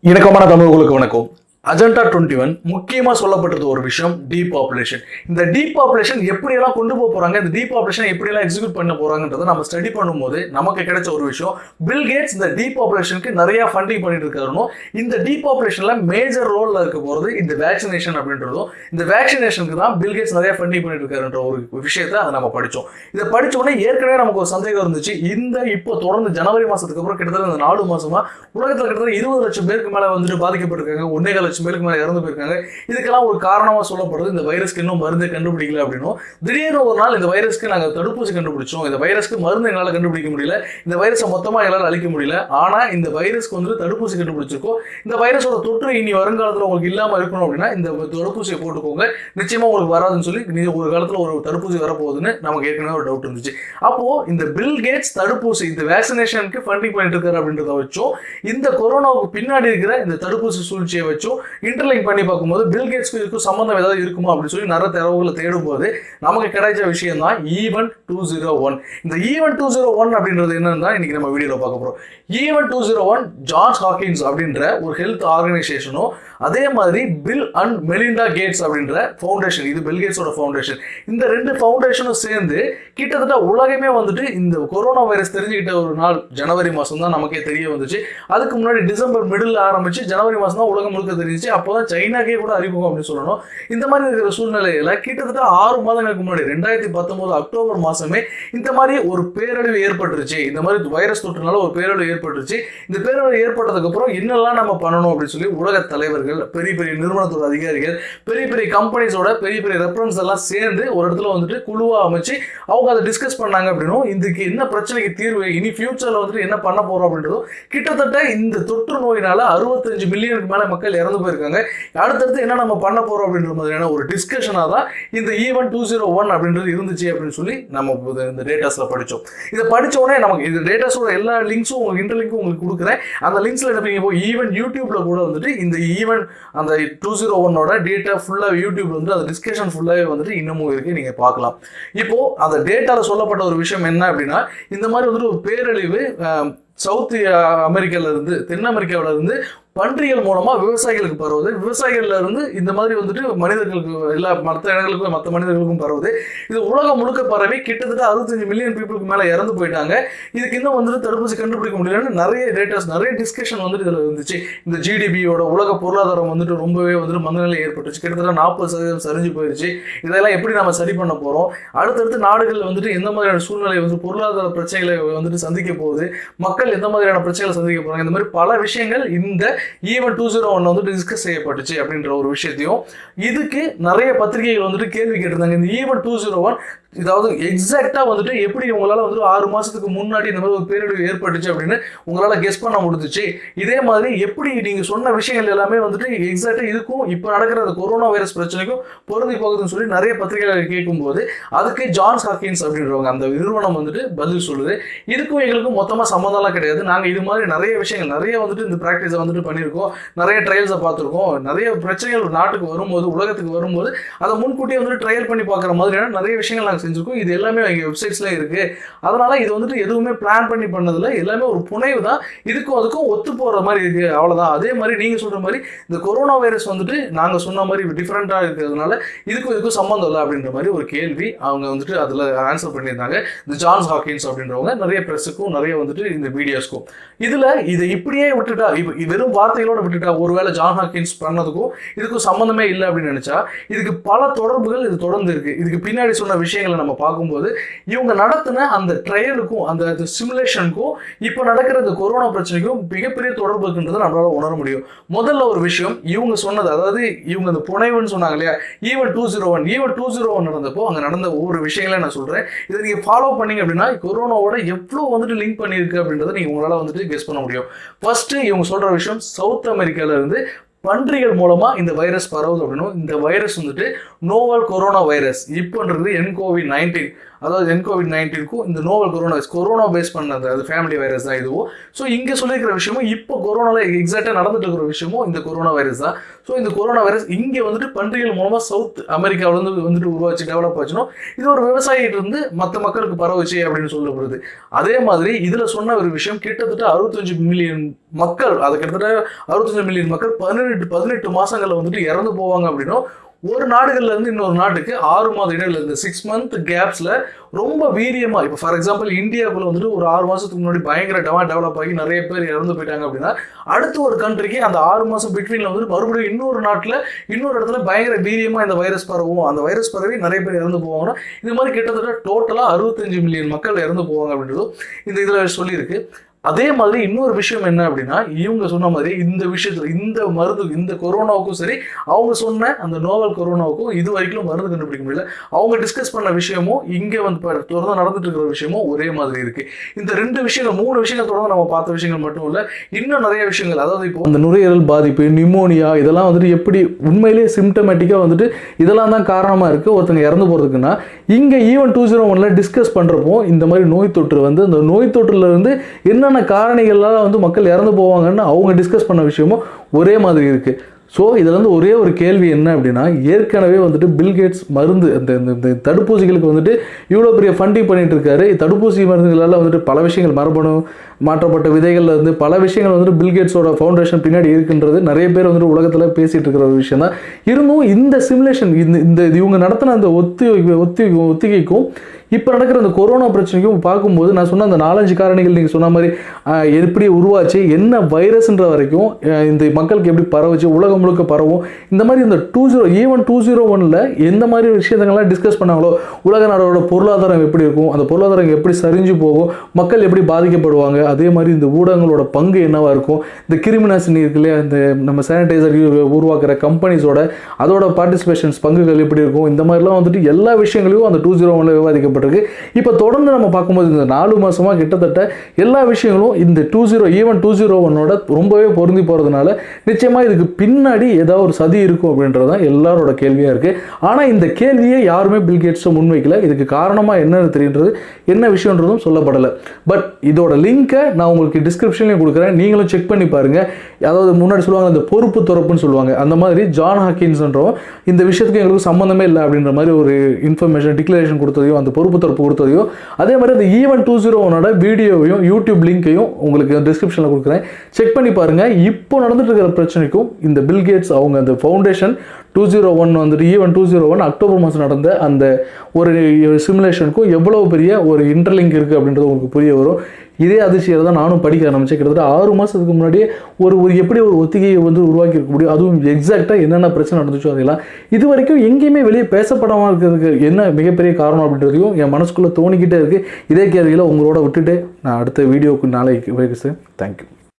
இணக்கமான தமிழர்களுக்கு வணக்கம். அஜெண்டா டுவெண்ட்டி ஒன் முக்கியமாக சொல்லப்பட்டது ஒரு விஷயம் டீபாப்புலேஷன் இந்த டீபாப்புலேஷன் எப்படியெல்லாம் கொண்டு போக போகிறாங்க இந்த டீபாப்புலேஷன் எப்படியெல்லாம் எக்ஸிக்யூட் பண்ண போகிறாங்கன்றத நம்ம ஸ்டடி பண்ணும்போது நமக்கு கிடைச்ச ஒரு விஷயம் பில் கேட்ஸ் இந்த டீபாப்புலேஷனுக்கு நிறைய ஃபண்டிங் பண்ணிட்டு இருக்காருனும் இந்த டீபாப்புலேஷனில் மேஜர் ரோலில் இருக்க போகிறது இந்த வேக்சினேஷன் அப்படின்றதும் இந்த வேக்சினேஷனுக்கு தான் பில் கேட்ஸ் நிறைய ஃபண்டிங் பண்ணிட்டு இருக்காருன்ற ஒரு விஷயத்தை அதை நம்ம படித்தோம் இதை படித்தோடனே உடனே ஏற்கனவே நமக்கு ஒரு சந்தேகம் இருந்துச்சு இந்த இப்போ தொடர்ந்து ஜனவரி மாதத்துக்கு அப்புறம் கிட்டத்தட்ட இந்த நாலு மாதமாக உலகத்தில் கிட்டத்தட்ட இருபது லட்சம் பேருக்கு மேலே வந்துட்டு பாதிக்கப்பட்டிருக்காங்க ஒன்றே லட்சம் பேருக்கு மேலே இறந்து போயிருக்காங்க. இதுக்கெல்லாம் ஒரு காரணமாக சொல்லப்படுறது இந்த வைரஸ்க்கு இன்னும் மருந்து கண்டுபிடிக்கல அப்படின்னும். திடீர்னு ஒரு நாள் இந்த வைரஸ்க்கு நாங்கள் தடுப்பூசி கண்டுபிடிச்சோம். இந்த வைரஸ்க்கு மருந்து எங்களால் கண்டுபிடிக்க முடியல. இந்த வைரஸை மொத்தமாக எங்களால் அழிக்க முடியல. ஆனால் இந்த வைரஸ்க்கு வந்து தடுப்பூசி கண்டுபிடிச்சிருக்கோம். இந்த வைரஸோட தொற்று இனி வருங்காலத்தில் உங்களுக்கு இல்லாமல் இருக்கணும் அப்படின்னா இந்த தடுப்பூசியை போட்டுக்கோங்க. நிச்சயமாக உங்களுக்கு வராதுன்னு சொல்லி நீ ஒரு காலத்தில் ஒரு தடுப்பூசி வரப்போகுதுன்னு நமக்கு ஏற்கனவே ஒரு டவுட் இருந்துச்சு. அப்போ இந்த பில் கேட்ஸ் தடுப்பூசி இந்த வேக்சினேஷனுக்கு ஃபண்டிங் பண்ணிட்டு இருக்காரு அப்படின்றத வச்சும். இந்த கொரோனாவுக்கு பின்னாடி இருக்கிற இந்த தடுப்பூசி சூழ்ச்சியை வச்சும். இன்டர்லிங்க் பண்ணி பார்க்கும்போது பில் கேட்ஸ்க்கு இதுக்கும் சம்மந்தம் ஏதாவது இருக்குமா அப்படின்னு சொல்லி நிறைய தரவுகளை தேடும் போது நமக்கு கிடைச்ச விஷயம் தான் event e two zero one இந்த ஈவன் டூ ஜீரோ ஒன் அப்படின்றது என்னன்னு தான் இன்னைக்கு நம்ம வீடியோவில் பார்க்க போகிறோம் event two zero one George Hawkins அப்படின்ற ஒரு ஹெல்த் ஆர்கனைசேஷனும் அதே மாதிரி பில் அண்ட் மெலிண்டா கேட்ஸ் அப்படின்ற ஃபவுண்டேஷன் இது பில் கேட்ஸோட ஃபவுண்டேஷன் இந்த ரெண்டு ஃபவுண்டேஷனும் சேர்ந்து கிட்டத்தட்ட உலகமே வந்துட்டு இந்த கொரோனா வைரஸ் தெரிஞ்சுக்கிட்ட ஒரு நாள் ஜனவரி மாதம் தான் நமக்கே தெரிய வந்துச்சு. அதுக்கு முன்னாடி டிசம்பர் மிடில் ஆரம்பிச்சு ஜனவரி மாதம் தான் உலகம் முழுக்க தெரிஞ்சிச்சு அப்போ தான் சைனாக்கே கூட அறிமுகம் அப்படின்னு சொல்லணும். இந்த மாதிரி இருக்கிற சூழ்நிலையில கிட்டத்தட்ட ஆறு மாதங்களுக்கு முன்னாடி ரெண்டாயிரத்தி பத்தொன்பது அக்டோபர் மாசமே இந்த மாதிரி ஒரு பேரழிவு ஏற்பட்டுருச்சு. இந்த மாதிரி வைரஸ் தொற்றுனால ஒரு பேரழிவு ஏற்பட்டுருச்சு. இந்த பேரழிவு ஏற்பட்டதுக்கு அப்புறம் என்னெல்லாம் நம்ம பண்ணணும் அப்படின்னு சொல்லி உலக தலைவர்கள் பெரிய பெரிய நிறுவனத்தோட அதிகாரிகள் பெரிய பெரிய கம்பெனிஸோட பெரிய பெரிய ரெஃபரன்ஸ் எல்லாம் சேர்ந்து ஒரு இடத்துல வந்துட்டு குழுவா அமைச்சு அவங்க அதை டிஸ்கஸ் பண்ணாங்க அப்படின்னும் இதுக்கு என்ன பிரச்சனைக்கு தீர்வு இனி ஃபியூச்சர்ல வந்துட்டு என்ன பண்ண போறோம் அப்படின்றதும் கிட்டத்தட்ட இந்த தொற்று நோயினால அறுபத்தஞ்சு மில்லியனுக்கு மேல மக்கள் இறந்து போயிருக்காங்க. அடுத்தடுத்து என்ன நம்ம பண்ண போறோம் அப்படின்ற மாதிரியான ஒரு டிஸ்கஷனாக தான் இந்த ஈவன் டூ ஜீரோ ஒன் அப்படின்றது இருந்துச்சு அப்படின்னு சொல்லி நம்ம இந்த டேட்டாஸ்ல படிச்சோம். இதை படிச்ச உடனே நமக்கு இந்த டேட்டாஸோட எல்லா லிங்க்ஸும் உங்களுக்கு இன்டர்லிங்க்கும் உங்களுக்கு கொடுக்குறேன். அந்த லிங்க்ஸ்ல என்ன பண்ணி போய் ஈவன் யூடியூப்ல கூட வந்துட்டு இந்த e ஈவன் அந்த டூ ஜீரோ ஒன்னோட டேட்டா ஃபுல்லாக யூடியூப்ல வந்து அந்த டிஸ்கஷன் ஃபுல்லாகவே வந்துட்டு இன்னமும் இருக்கு. நீங்க பார்க்கலாம். இப்போ அந்த டேட்டால சொல்லப்பட்ட ஒரு விஷயம் என்ன அப்படின்னா இந்த மாதிரி வந்துட்டு ஒரு பேரழிவு சவுத் அமெரிக்கால இருந்து தென் அமெரிக்காவில இருந்து பன்றிகள் மூலமா விவசாயிகளுக்கு பரவுது. விவசாயிகள்ல இருந்து இந்த மாதிரி வந்துட்டு மனிதர்களுக்கு எல்லா மற்ற இடங்களுக்கும் மற்ற மனிதர்களுக்கும் பரவுது. இது உலகம் முழுக்க பரவி கிட்டத்தட்ட அறுபத்தஞ்சு மில்லியன் பீப்புளுக்கு மேல இறந்து போயிட்டாங்க. இதுக்கு இன்னும் வந்துட்டு தடுப்பூசி கண்டுபிடிக்க முடியலன்னு நிறைய டேட்டாஸ் நிறைய டிஸ்கஷன் வந்துட்டு இதுல இருந்துச்சு. இந்த ஜிடிபியோட உலக பொருளாதாரம் வந்துட்டு ரொம்பவே வந்துட்டு மந்தநிலை ஏற்பட்டுச்சு. கிட்டத்தட்ட நாற்பது சதவீதம் சரிஞ்சு போயிருச்சு. இதெல்லாம் எப்படி நம்ம சரி பண்ண போறோம்? அடுத்தடுத்து நாடுகள் வந்துட்டு எந்த மாதிரியான சூழ்நிலை வந்து பொருளாதார பிரச்சனைகளை வந்துட்டு சந்திக்க போகுது? மக்கள் எந்த மாதிரியான பிரச்சனைகளை சந்திக்க போறாங்க? இந்த மாதிரி பல விஷயங்கள் இந்த ஈவன் டூ ஜீரோ ஒன் வந்து டிஸ்கஸ் செய்யப்பட்டுச்சு அப்படின்ற ஒரு விஷயத்தையும் இதுக்கு நிறைய பத்திரிகைகள் வந்துட்டு கேள்வி கேட்டிருந்தாங்க. இந்த ஈவன் டூ ஜீரோ ஒன் இதாவது எக்ஸாக்டா வந்துட்டு எப்படி உங்களால வந்து ஆறு மாசத்துக்கு முன்னாடி இந்த மாதிரி ஒரு பேரிடர் ஏற்பட்டுச்சு அப்படின்னு உங்களால கெஸ் பண்ண முடிஞ்சிச்சு. இதே மாதிரி எப்படி நீங்க சொன்ன விஷயங்கள் எல்லாமே வந்துட்டு எக்ஸாக்டா இதுக்கும் இப்போ நடக்கிற அந்த கொரோனா வைரஸ் பிரச்சனைக்கும் பொருந்தி போகுதுன்னு சொல்லி நிறைய பத்திரிகைகள் கேட்கும்போது அதுக்கு ஜான்ஸ் ஹாக்கின்ஸ் அப்படின்றவங்க அந்த நிறுவனம் வந்துட்டு பதில் சொல்லுது. இதுக்கும் எங்களுக்கும் மொத்தமா சம்மந்தம்லாம் கிடையாது. நாங்க இது மாதிரி நிறைய விஷயங்கள் நிறைய வந்துட்டு இந்த ப்ராக்டிஸை வந்துட்டு பண்ணியிருக்கோம். நிறைய ட்ரையல்ஸை பார்த்துருக்கோம். நிறைய பிரச்சனைகள் நாட்டுக்கு வரும்போது உலகத்துக்கு வரும்போது அதை முன்கூட்டியே வந்துட்டு ட்ரையல் பண்ணி பார்க்குற மாதிரியான நிறைய விஷயங்கள் நாங்கள் செஞ்சுருக்கோம். இது எல்லாமே எங்கள் வெப்சைட்ஸ்ல இருக்கு. அதனால இது வந்துட்டு எதுவுமே பிளான் பண்ணி பண்ணதில் எல்லாமே ஒரு புனைவு தான். இதுக்கும் அதுக்கும் ஒத்து போகிற மாதிரி இருக்கு. அவ்வளோதான் அதே மாதிரி நீங்கள் சொல்ற மாதிரி இந்த கொரோனா வைரஸ் வந்துட்டு நாங்கள் சொன்ன மாதிரி டிஃப்ரெண்ட்டாக இருக்கிறதுனால இதுக்கும் இதுக்கும் சம்மந்தம் இல்லை அப்படின்ற மாதிரி ஒரு கேள்வி அவங்க வந்துட்டு அதில் ஆன்சர் பண்ணியிருந்தாங்க. இந்த ஜான்ஸ் ஹாக்கின்ஸ் அப்படின்றவங்க நிறைய ப்ரெஸ்ஸுக்கும் நிறைய வந்துட்டு இந்த மீடியாஸ்க்கும் இதில் இதை இப்படியே விட்டுட்டா இப்போ வெறும் வார்த்தைகளோட விட்டுட்டா ஒருவேளை ஜான் ஹாக்கின்ஸ் பண்ணதுக்கும் இதுக்கும் சம்மந்தமே இல்லை அப்படின்னு நினைச்சா இதுக்கு பல தொடர்புகள் இது தொடர்ந்து இருக்கு. இதுக்கு பின்னாடி சொன்ன விஷயங்கள் நம்ம பார்க்கும்போது இவங்க நடத்தின அந்த ட்ரையலுக்கும் அந்த சிமுலேஷனுக்கும் இப்போ நடக்கிற இந்த கொரோனா பிரச்சனைக்கும் மிகப்பெரிய தொடர்பு இருக்குன்றதை நம்மளால உணர முடியும். முதல்ல ஒரு விஷயம் இவங்க சொன்னது அதாவது இவங்க அந்த புனைவுன்னு சொன்னாங்க இல்லையா? Event two zero one event two zero one நடந்தப்போ அங்கே நடந்த ஒவ்வொரு விஷயங்களையும் நான் சொல்றேன். இதை நீங்க ஃபாலோ பண்ணீங்க அப்படின்னா கொரோனாவோட எவ்வளோ வந்துட்டு லிங்க் பண்ணியிருக்கு அப்படின்றத நீங்கள் உங்களால வந்துட்டு கெஸ் பண்ண முடியும். ஃபர்ஸ்ட் இவங்க சொல்ற விஷயம் சவுத் அமெரிக்கால இருந்து பன்றிகள் மூலமா இந்த வைரஸ் பரவுது அப்படின்னும் இந்த வைரஸ் வந்துட்டு நோவல் கொரோனா வைரஸ். இப்போன்றது என்கோவி நைன்டீன். அதாவது என் கோவிட் நைன்டீனுக்கும் இந்த நோவல் கொரோனா கொரோனா பேஸ் பண்ணது அது ஃபேமிலி வைரஸ் தான் இதுவும். ஸோ இங்கே சொல்லியிருக்கிற விஷயமும் இப்போ கொரோனாவில் எக்ஸாக்டாக நடந்துட்டு இருக்கிற விஷயமும் இந்த கொரோனா வைரஸ் தான். ஸோ இந்த கொரோனா வைரஸ் இங்கே வந்துட்டு பன்றிகள் மூலமாக சவுத் அமெரிக்காவிலேருந்து வந்துட்டு உருவாச்சு டெவலப் ஆச்சுனோ இது ஒரு விவசாயிகிட்ட இருந்து மற்ற மக்களுக்கு பரவுச்சு அப்படின்னு சொல்லப்படுது. அதே மாதிரி இதில் சொன்ன ஒரு விஷயம் கிட்டத்தட்ட அறுபத்தஞ்சு மில்லியன் மக்கள் அது கிட்டத்தட்ட அறுபத்தஞ்சு மில்லியன் மக்கள் பதினெட்டு பதினெட்டு மாதங்களில் வந்துட்டு இறந்து போவாங்க அப்படின்னும் ஒரு நாடுகள்ல இருந்து இன்னொரு நாட்டுக்கு ஆறு மாத இடையில இருந்து சிக்ஸ் மந்த் கேப்ஸ்ல ரொம்ப வீரியமா இப்போ ஃபார் எக்ஸாம்பிள் இந்தியாவுக்குள்ள வந்துட்டு ஒரு ஆறு மாசத்துக்கு முன்னாடி பயங்கர டெவா டெவலப் ஆகி நிறைய பேர் இறந்து போயிட்டாங்க அப்படின்னா அடுத்த ஒரு கண்ட்ரிக்கு அந்த ஆறு மாசம் பிட்வீன்ல வந்துட்டு மறுபடியும் இன்னொரு நாட்டுல இன்னொரு இடத்துல பயங்கர வீரியமா இந்த வைரஸ் பரவும். அந்த வைரஸ் பரவி நிறைய பேர் இறந்து போவாங்கன்னா இது மாதிரி கிட்டத்தட்ட டோட்டலா அறுபத்தஞ்சு மில்லியன் மக்கள் இறந்து போவாங்க அப்படின்றதும் இந்த இதுல சொல்லியிருக்கு அதே மாதிரி இன்னொரு விஷயம் என்ன அப்படின்னா இவங்க சொன்ன மாதிரி இந்த விஷயத்துல இந்த மருந்து இந்த கொரோனாவுக்கும் சரி அவங்க சொன்ன அந்த நோவல் கொரோனாவுக்கும் இது வரைக்கும் மருந்து கண்டுபிடிக்க முடியல. அவங்க டிஸ்கஸ் பண்ண விஷயமும் இங்க வந்து தொடர்ந்து நடந்துட்டு இருக்கிற விஷயமும் ஒரே மாதிரி இருக்கு. இந்த ரெண்டு விஷயங்கள் மூணு விஷயங்கள் தொடர்ந்து நம்ம பார்த்த விஷயங்கள் மட்டும் இல்ல இன்னும் நிறைய விஷயங்கள் அதாவது இப்போ அந்த நுரையீரல் பாதிப்பு நிமோனியா இதெல்லாம் வந்துட்டு எப்படி உண்மையிலேயே சிம்டமேட்டிக்கா வந்துட்டு இதெல்லாம் தான் காரணமா இருக்கு. ஒருத்தங்க இறந்து போறதுக்குன்னா இங்க ஈவன் டூ ஜீரோ ஒன்ல டிஸ்கஸ் பண்றப்போ இந்த மாதிரி நோய் தொற்று வந்து அந்த நோய் தொற்றுல இருந்து என்னென்ன காரணிகளால் வந்து மக்கள் இறந்து போவாங்கன்னு அவங்க டிஸ்கஸ் பண்ண விஷயமும் ஒரே மாதிரி இருக்குது ஸோ இதில் வந்து ஒரே ஒரு கேள்வி என்ன அப்படின்னா ஏற்கனவே வந்துட்டு பில்கேட்ஸ் மருந்து அந்த இந்த- இந்த தடுப்பூசிகளுக்கு வந்துட்டு இவ்வளோ பெரிய ஃபண்டிங் பண்ணிகிட்டு இருக்காரு. தடுப்பூசி மருந்துகளால் வந்துட்டு பல விஷயங்கள் மரபணு மாற்றப்பட்ட விதைகளில் இருந்து பல விஷயங்கள் வந்துட்டு பில்கேட்ஸோட ஃபவுண்டேஷன் பின்னாடி இருக்குன்றது நிறைய பேர் வந்துட்டு உலகத்தில் பேசிகிட்டு இருக்கிற ஒரு விஷயம் தான். இருந்தும் இந்த சிமுலேஷன் இந்த இந்த இவங்க நடத்தின அந்த ஒத்தி ஒத்தி ஒத்திகைக்கும் இப்போ நடக்கிற அந்த கொரோனா பிரச்சனைக்கும் பார்க்கும்போது நான் சொன்ன அந்த நாலஞ்சு காரணிகள் நீங்கள் சொன்ன மாதிரி எப்படி உருவாச்சு என்ன வைரஸ்ன்ற வரைக்கும் இந்த மக்களுக்கு எப்படி பரவுச்சு உலகம் முழுக்க பரவும் இந்த மாதிரி இந்த two zero event two zero ஒனில் எந்த மாதிரி விஷயத்தங்கள்லாம் டிஸ்கஸ் பண்ணாங்களோ உலக நாடோட பொருளாதாரம் எப்படி இருக்கும் அந்த பொருளாதாரம் எப்படி சரிஞ்சு போகும் மக்கள் எப்படி பாதிக்கப்படுவாங்க அதே மாதிரி இந்த ஊடகங்களோட பங்கு என்னவாக இருக்கும் இந்த கிருமிநாசினி இருக்கு இல்லையா இந்த நம்ம சானிடைசர் உருவாக்குற கம்பெனிஸோட அதோட பார்ட்டிசிபேஷன்ஸ் பங்குகள் எப்படி இருக்கும் இந்த மாதிரிலாம் வந்துட்டு எல்லா விஷயங்களையும் அந்த டூ ஜீரோ ஒன்ல விவாதிக்கப்பட்டிருக்கு இப்போ தொடர்ந்து நம்ம பார்க்கும்போது இந்த நாலு மாசமா கிட்டத்தட்ட எல்லா விஷயங்களும் இந்த two zero event two zero ஒன்னோட ரொம்பவே பொருந்தி போகிறதுனால நிச்சயமா இதுக்கு பின்னாடி ஏதாவது ஒரு சதி இருக்கும் அப்படின்றது தான் எல்லாரோட கேள்வியாக இருக்கு. ஆனால் இந்த கேள்வியை யாருமே பில்கேட்ஸும் முன்வைக்கல. இதுக்கு காரணமாக என்னென்னு தெரியுன்றது என்ன விஷயன்றதும் சொல்லப்படலை. பட் இதோட லிங்கை நான் உங்களுக்கு டிஸ்கிரிப்ஷன்லேயும் கொடுக்குறேன். நீங்களும் செக் பண்ணி பாருங்க. அதாவது முன்னாடி சொல்லுவாங்க அந்த பொறுப்பு துறப்புன்னு சொல்லுவாங்க. அந்த மாதிரி ஜான் ஹாக்கின்ஸ்ன்றோம் இந்த விஷயத்துக்கு எங்களுக்கு சம்மந்தமே இல்லை அப்படின்ற மாதிரி ஒரு இன்ஃபர்மேஷன் டிக்ளரேஷன் கொடுத்ததையும் அந்த பொறுப்பு துறப்பு கொடுத்ததையும் அதே மாதிரி அந்த ஈவன் டூ ஜீரோ ஒனோட வீடியோவையும் யூடியூப் லிங்க்கையும் உங்களுக்கு டிஸ்கிரிப்ஷனில் கொடுக்குறேன். செக் பண்ணி பாருங்கள் இப்போ நடந்துட்டு இருக்கிற பிரச்சனைக்கும் இந்த பில்கேட்ஸ் அவங்க அந்த ஃபவுண்டேஷன் டூ ஜீரோ ஒன் வந்துட்டு event two zero one October மாதம் நடந்த அந்த ஒரு சிமுலேஷனுக்கும் எவ்வளோ பெரிய ஒரு இன்டர்லிங்க் இருக்குது அப்படின்றது உங்களுக்கு புரிய வரும். இதே அதிர்ச்சியை தான் நானும் படிக்க ஆரம்பித்தேன் கிட்டத்தட்ட ஆறு மாதத்துக்கு முன்னாடியே ஒரு ஒரு எப்படி ஒரு ஒத்திகையை வந்து உருவாக்கி இருக்க முடியும்? அதுவும் எக்ஸாக்டாக என்னென்ன பிரச்சனை நடந்துச்சோ அதெல்லாம். இது வரைக்கும் எங்கேயுமே வெளியே பேசப்படாமல் இருக்கிறதுக்கு என்ன மிகப்பெரிய காரணம் அப்படின்றதையும் என் மனசுக்குள்ளே தோணிக்கிட்டே இருக்குது இதே கேள்வியில் உங்களோட விட்டுட்டு நான் அடுத்த வீடியோவுக்கு நாளைக்கு வைக்கிறேன் தேங்க்யூ